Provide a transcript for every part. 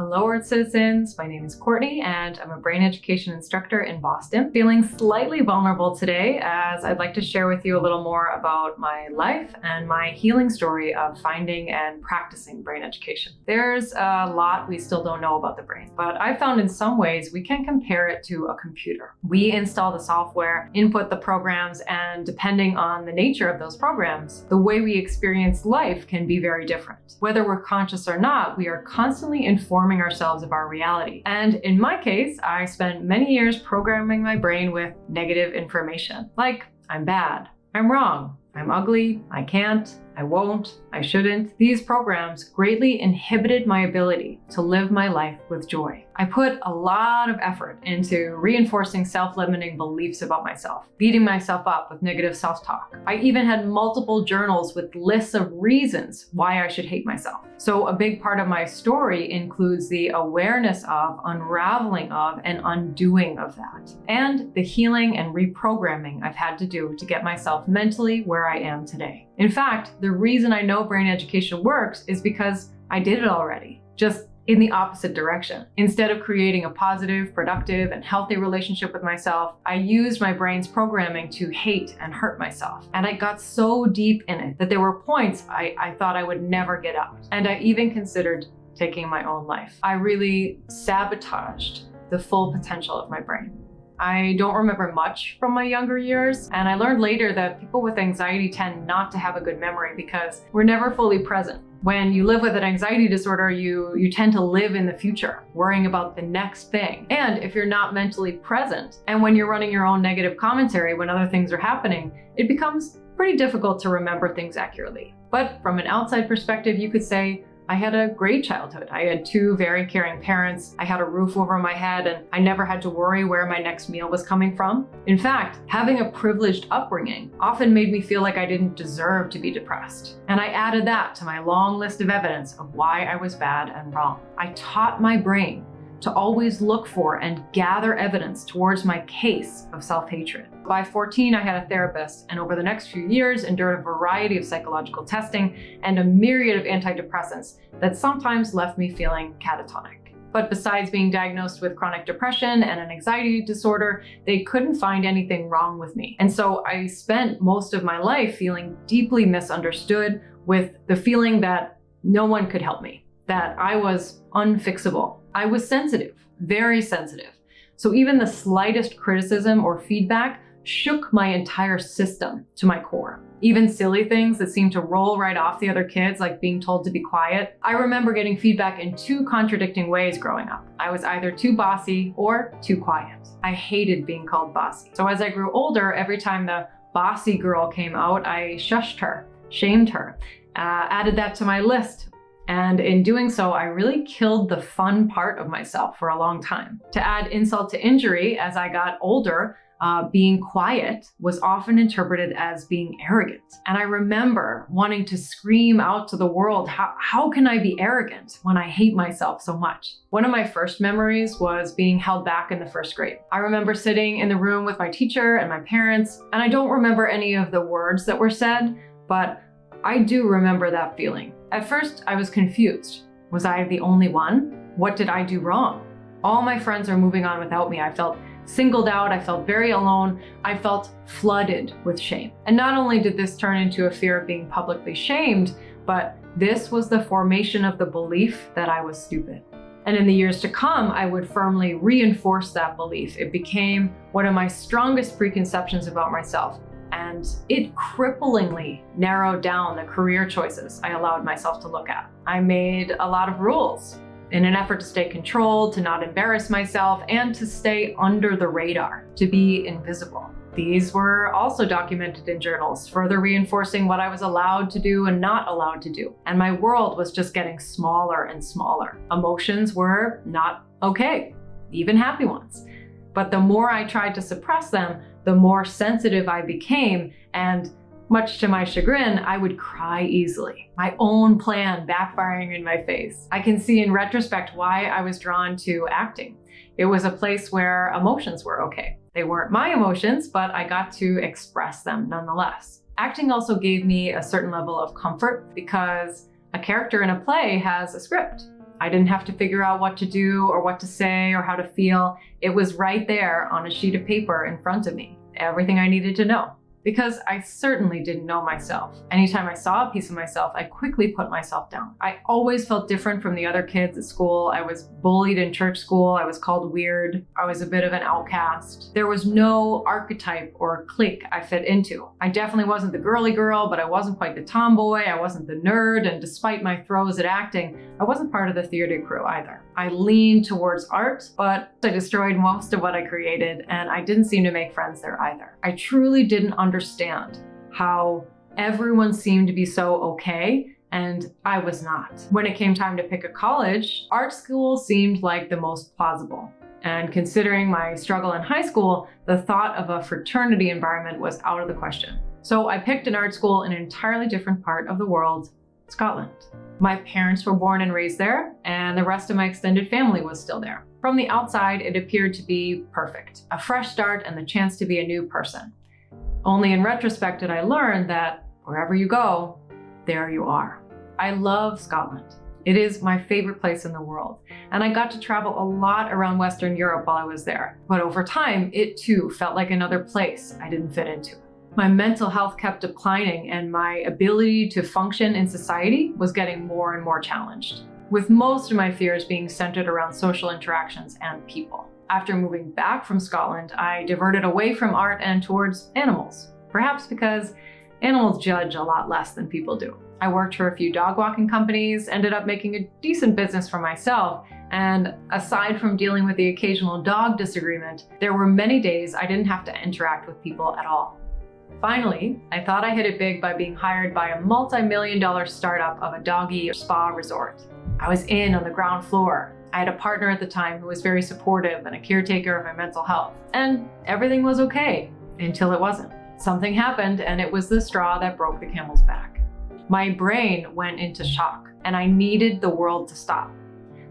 Hello Earth Citizens, my name is Courtney and I'm a brain education instructor in Boston. Feeling slightly vulnerable today as I'd like to share with you a little more about my life and my healing story of finding and practicing brain education. There's a lot we still don't know about the brain, but I found in some ways we can compare it to a computer. We install the software, input the programs, and depending on the nature of those programs, the way we experience life can be very different. Whether we're conscious or not, we are constantly informed informing ourselves of our reality. And in my case, I spent many years programming my brain with negative information, like I'm bad, I'm wrong, I'm ugly, I can't, I won't, I shouldn't. These programs greatly inhibited my ability to live my life with joy. I put a lot of effort into reinforcing self-limiting beliefs about myself, beating myself up with negative self-talk. I even had multiple journals with lists of reasons why I should hate myself. So a big part of my story includes the awareness of, unraveling of, and undoing of that, and the healing and reprogramming I've had to do to get myself mentally where I am today. In fact, the reason I know brain education works is because I did it already, just in the opposite direction. Instead of creating a positive, productive, and healthy relationship with myself, I used my brain's programming to hate and hurt myself. And I got so deep in it that there were points I, I thought I would never get out. And I even considered taking my own life. I really sabotaged the full potential of my brain. I don't remember much from my younger years, and I learned later that people with anxiety tend not to have a good memory because we're never fully present. When you live with an anxiety disorder, you, you tend to live in the future, worrying about the next thing. And if you're not mentally present, and when you're running your own negative commentary when other things are happening, it becomes pretty difficult to remember things accurately. But from an outside perspective, you could say, I had a great childhood. I had two very caring parents. I had a roof over my head and I never had to worry where my next meal was coming from. In fact, having a privileged upbringing often made me feel like I didn't deserve to be depressed. And I added that to my long list of evidence of why I was bad and wrong. I taught my brain to always look for and gather evidence towards my case of self-hatred. By 14, I had a therapist, and over the next few years endured a variety of psychological testing and a myriad of antidepressants that sometimes left me feeling catatonic. But besides being diagnosed with chronic depression and an anxiety disorder, they couldn't find anything wrong with me. And so I spent most of my life feeling deeply misunderstood with the feeling that no one could help me, that I was unfixable, I was sensitive, very sensitive. So even the slightest criticism or feedback shook my entire system to my core. Even silly things that seemed to roll right off the other kids, like being told to be quiet. I remember getting feedback in two contradicting ways growing up. I was either too bossy or too quiet. I hated being called bossy. So as I grew older, every time the bossy girl came out, I shushed her, shamed her, uh, added that to my list and in doing so, I really killed the fun part of myself for a long time. To add insult to injury, as I got older, uh, being quiet was often interpreted as being arrogant. And I remember wanting to scream out to the world, how, how can I be arrogant when I hate myself so much? One of my first memories was being held back in the first grade. I remember sitting in the room with my teacher and my parents, and I don't remember any of the words that were said, but I do remember that feeling. At first, I was confused. Was I the only one? What did I do wrong? All my friends are moving on without me. I felt singled out, I felt very alone, I felt flooded with shame. And not only did this turn into a fear of being publicly shamed, but this was the formation of the belief that I was stupid. And in the years to come, I would firmly reinforce that belief. It became one of my strongest preconceptions about myself and it cripplingly narrowed down the career choices I allowed myself to look at. I made a lot of rules in an effort to stay controlled, to not embarrass myself, and to stay under the radar, to be invisible. These were also documented in journals, further reinforcing what I was allowed to do and not allowed to do. And my world was just getting smaller and smaller. Emotions were not okay, even happy ones. But the more I tried to suppress them, the more sensitive I became and much to my chagrin, I would cry easily. My own plan backfiring in my face. I can see in retrospect why I was drawn to acting. It was a place where emotions were okay. They weren't my emotions, but I got to express them nonetheless. Acting also gave me a certain level of comfort because a character in a play has a script I didn't have to figure out what to do or what to say or how to feel. It was right there on a sheet of paper in front of me, everything I needed to know because I certainly didn't know myself. Anytime I saw a piece of myself, I quickly put myself down. I always felt different from the other kids at school. I was bullied in church school. I was called weird. I was a bit of an outcast. There was no archetype or clique I fit into. I definitely wasn't the girly girl, but I wasn't quite the tomboy. I wasn't the nerd. And despite my throws at acting, I wasn't part of the theater crew either. I leaned towards art, but I destroyed most of what I created and I didn't seem to make friends there either. I truly didn't understand how everyone seemed to be so okay and I was not. When it came time to pick a college, art school seemed like the most plausible. And considering my struggle in high school, the thought of a fraternity environment was out of the question. So I picked an art school in an entirely different part of the world, Scotland. My parents were born and raised there, and the rest of my extended family was still there. From the outside, it appeared to be perfect. A fresh start and the chance to be a new person. Only in retrospect did I learn that wherever you go, there you are. I love Scotland. It is my favorite place in the world. And I got to travel a lot around Western Europe while I was there. But over time, it too felt like another place I didn't fit into. My mental health kept declining and my ability to function in society was getting more and more challenged, with most of my fears being centered around social interactions and people. After moving back from Scotland, I diverted away from art and towards animals, perhaps because animals judge a lot less than people do. I worked for a few dog walking companies, ended up making a decent business for myself, and aside from dealing with the occasional dog disagreement, there were many days I didn't have to interact with people at all. Finally, I thought I hit it big by being hired by a multi-million dollar startup of a doggy spa resort. I was in on the ground floor. I had a partner at the time who was very supportive and a caretaker of my mental health. And everything was okay until it wasn't. Something happened and it was the straw that broke the camel's back. My brain went into shock and I needed the world to stop.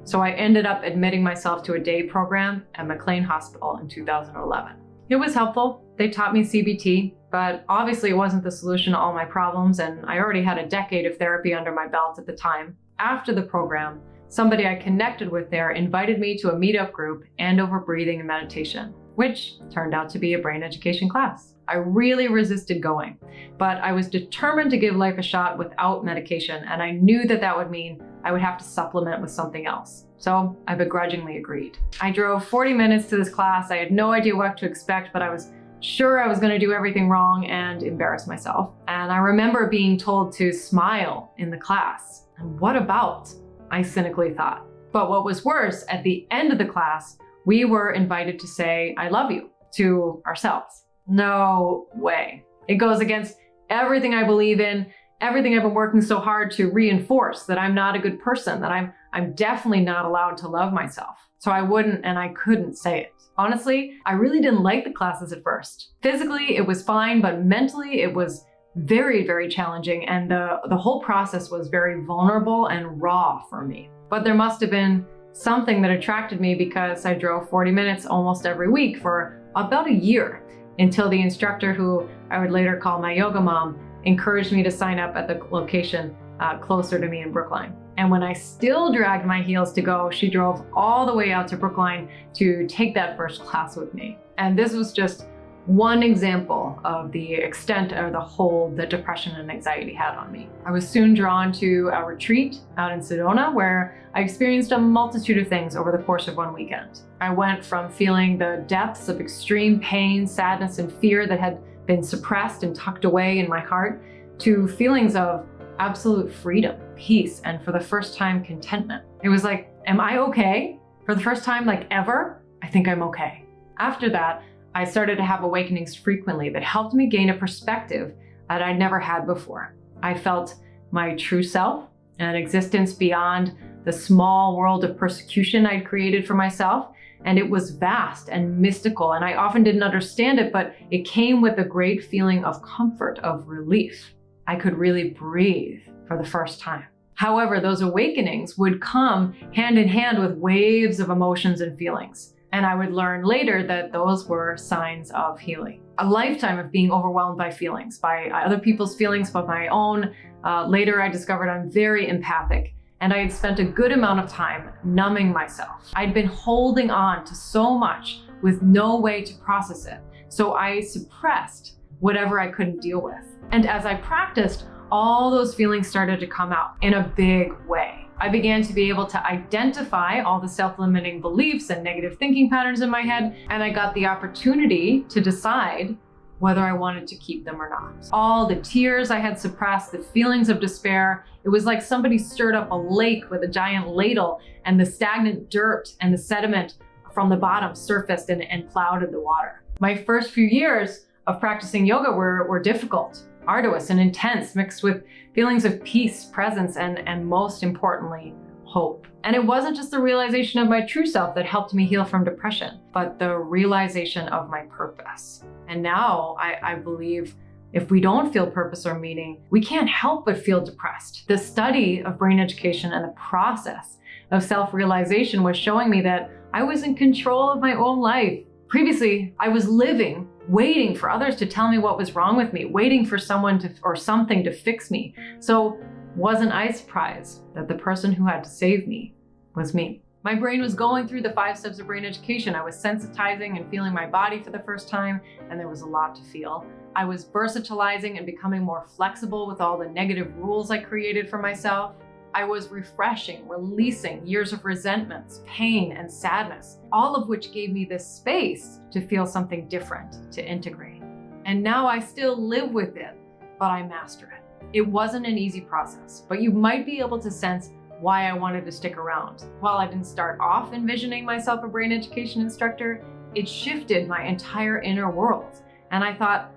So I ended up admitting myself to a day program at McLean Hospital in 2011. It was helpful. They taught me CBT, but obviously it wasn't the solution to all my problems and I already had a decade of therapy under my belt at the time. After the program, somebody I connected with there invited me to a meetup group and over breathing and meditation, which turned out to be a brain education class. I really resisted going, but I was determined to give life a shot without medication and I knew that that would mean I would have to supplement with something else. So I begrudgingly agreed. I drove 40 minutes to this class. I had no idea what to expect, but I was sure I was going to do everything wrong and embarrass myself. And I remember being told to smile in the class. And what about? I cynically thought. But what was worse, at the end of the class, we were invited to say, I love you to ourselves. No way. It goes against everything I believe in, everything I've been working so hard to reinforce that I'm not a good person, that I'm, I'm definitely not allowed to love myself. So I wouldn't and I couldn't say it. Honestly, I really didn't like the classes at first. Physically, it was fine, but mentally it was very, very challenging and the, the whole process was very vulnerable and raw for me. But there must have been something that attracted me because I drove 40 minutes almost every week for about a year until the instructor who I would later call my yoga mom encouraged me to sign up at the location uh, closer to me in Brookline. And when I still dragged my heels to go, she drove all the way out to Brookline to take that first class with me. And this was just one example of the extent or the hold that depression and anxiety had on me. I was soon drawn to a retreat out in Sedona where I experienced a multitude of things over the course of one weekend. I went from feeling the depths of extreme pain, sadness, and fear that had been suppressed and tucked away in my heart to feelings of absolute freedom, peace, and for the first time, contentment. It was like, am I okay? For the first time, like ever, I think I'm okay. After that, I started to have awakenings frequently that helped me gain a perspective that I'd never had before. I felt my true self, an existence beyond the small world of persecution I'd created for myself, and it was vast and mystical and I often didn't understand it, but it came with a great feeling of comfort, of relief. I could really breathe for the first time. However, those awakenings would come hand in hand with waves of emotions and feelings. And I would learn later that those were signs of healing. A lifetime of being overwhelmed by feelings, by other people's feelings, but my own. Uh, later, I discovered I'm very empathic and I had spent a good amount of time numbing myself. I'd been holding on to so much with no way to process it, so I suppressed whatever I couldn't deal with. And as I practiced, all those feelings started to come out in a big way. I began to be able to identify all the self-limiting beliefs and negative thinking patterns in my head, and I got the opportunity to decide whether I wanted to keep them or not. All the tears I had suppressed, the feelings of despair, it was like somebody stirred up a lake with a giant ladle and the stagnant dirt and the sediment from the bottom surfaced and, and clouded the water. My first few years of practicing yoga were, were difficult, arduous and intense, mixed with feelings of peace, presence, and, and most importantly, hope. And it wasn't just the realization of my true self that helped me heal from depression, but the realization of my purpose. And now I, I believe if we don't feel purpose or meaning, we can't help but feel depressed. The study of brain education and the process of self-realization was showing me that I was in control of my own life. Previously, I was living, waiting for others to tell me what was wrong with me, waiting for someone to, or something to fix me. So wasn't I surprised that the person who had to save me was me? My brain was going through the five steps of brain education. I was sensitizing and feeling my body for the first time, and there was a lot to feel. I was versatilizing and becoming more flexible with all the negative rules I created for myself. I was refreshing, releasing years of resentments, pain, and sadness, all of which gave me this space to feel something different, to integrate. And now I still live with it, but I master it. It wasn't an easy process, but you might be able to sense why I wanted to stick around. While I didn't start off envisioning myself a brain education instructor, it shifted my entire inner world. And I thought,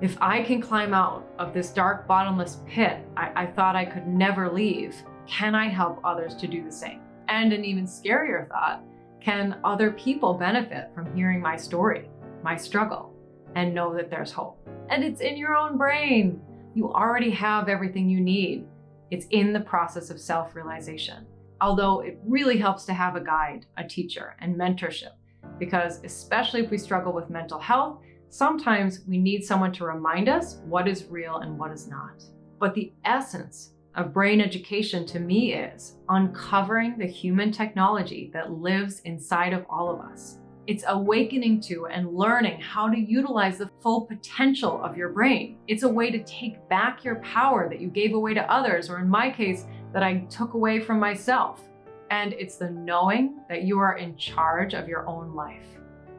if I can climb out of this dark, bottomless pit I, I thought I could never leave, can I help others to do the same? And an even scarier thought, can other people benefit from hearing my story, my struggle, and know that there's hope? And it's in your own brain. You already have everything you need. It's in the process of self-realization. Although it really helps to have a guide, a teacher, and mentorship, because especially if we struggle with mental health, sometimes we need someone to remind us what is real and what is not. But the essence of brain education to me is uncovering the human technology that lives inside of all of us it's awakening to and learning how to utilize the full potential of your brain. It's a way to take back your power that you gave away to others, or in my case, that I took away from myself. And it's the knowing that you are in charge of your own life.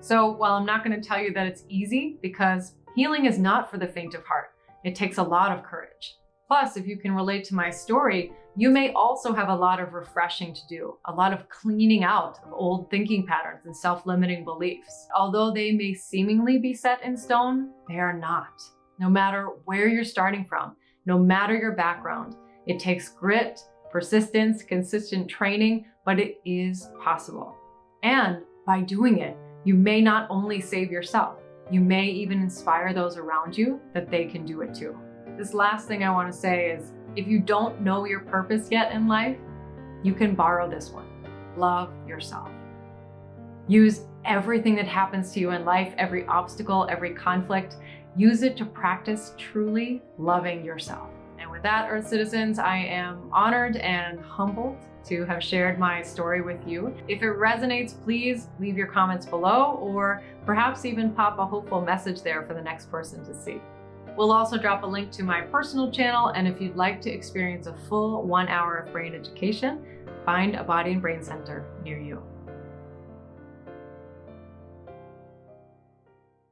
So while I'm not gonna tell you that it's easy, because healing is not for the faint of heart, it takes a lot of courage. Plus, if you can relate to my story, you may also have a lot of refreshing to do, a lot of cleaning out of old thinking patterns and self-limiting beliefs. Although they may seemingly be set in stone, they are not. No matter where you're starting from, no matter your background, it takes grit, persistence, consistent training, but it is possible. And by doing it, you may not only save yourself, you may even inspire those around you that they can do it too. This last thing I want to say is if you don't know your purpose yet in life, you can borrow this one. Love yourself. Use everything that happens to you in life, every obstacle, every conflict, use it to practice truly loving yourself. With that, Earth citizens, I am honored and humbled to have shared my story with you. If it resonates, please leave your comments below or perhaps even pop a hopeful message there for the next person to see. We'll also drop a link to my personal channel, and if you'd like to experience a full one hour of brain education, find a body and brain center near you.